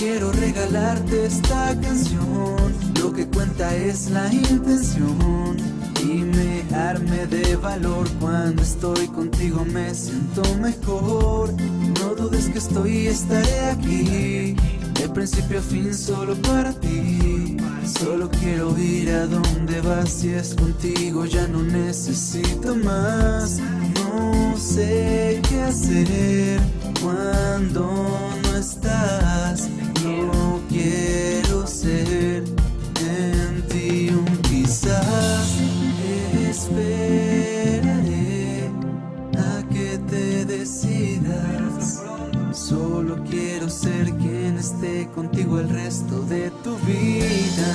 Quiero regalarte esta canción. Lo que cuenta es la intención Y me arme de valor. Cuando estoy contigo me siento mejor. No dudes que estoy y estaré aquí. De principio a fin solo para ti. Solo quiero ir a donde vas Si es contigo ya no necesito más. No sé qué hacer Cuando no estás Esperaré a que te decidas. Solo quiero ser quien esté contigo el resto de tu vida.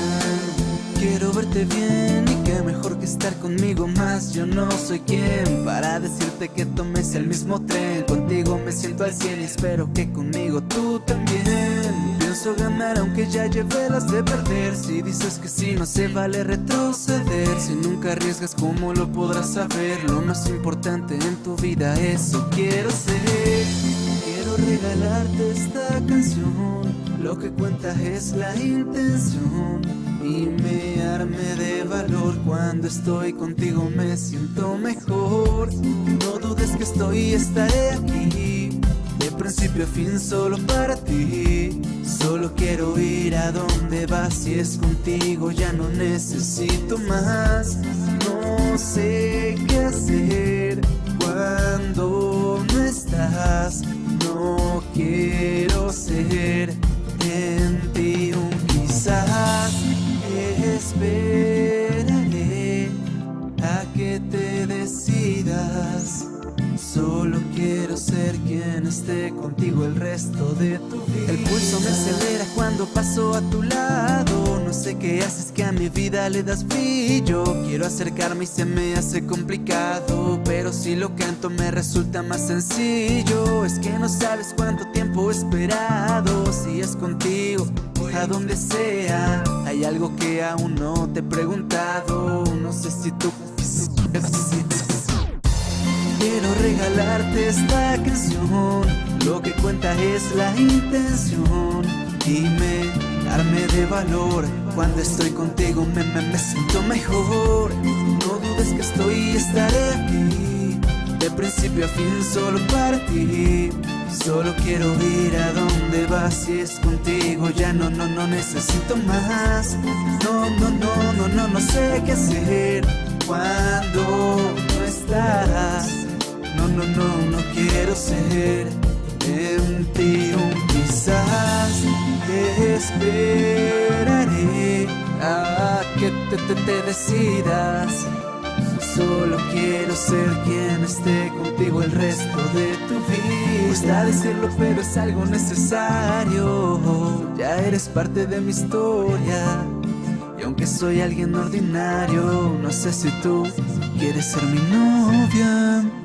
Quiero verte bien y que mejor que estar conmigo más. Yo no soy quien para decirte que tomes el mismo tren. Contigo me siento al cien y espero que conmigo tú también ganar aunque ya lleve las de perder. Si dices que sí no se vale retroceder. Si nunca arriesgas cómo lo podrás saber Lo más importante en tu vida eso quiero ser. Quiero regalarte esta canción. Lo que cuenta es la intención. Y me arme de valor. Cuando estoy contigo me siento mejor. No dudes que estoy y estaré aquí principio a fin solo para ti. Solo quiero ir a donde vas Si es contigo ya no necesito más. No sé qué hacer cuando no estás. No quiero ser en ti un quizás. Esperaré a que te decidas. Solo ser quien esté contigo el resto de tu vida El pulso me acelera cuando paso a tu lado No sé qué haces que a mi vida le das brillo Quiero acercarme y se me hace complicado Pero si lo canto me resulta más sencillo Es que no sabes cuánto tiempo he esperado Si es contigo, a donde sea Hay algo que aún no te he preguntado No sé si tú Quiero regalarte esta canción. Lo que cuenta es la intención. Dime, darme de valor. Cuando estoy contigo me, me, me siento mejor. No dudes que estoy y estaré aquí. De principio a fin solo para ti. Solo quiero ir a donde vas. Si es contigo ya no, no, no necesito más. No, no, no, no, no, no sé qué hacer. Cuando no, no, no, quiero ser un quizás. Esperaré a que te, te, te decidas. Solo quiero ser quien esté contigo el resto de tu vida. Cuesta decirlo pero es algo necesario. Ya eres parte de mi historia. Y aunque soy alguien ordinario No sé si tú quieres ser mi novia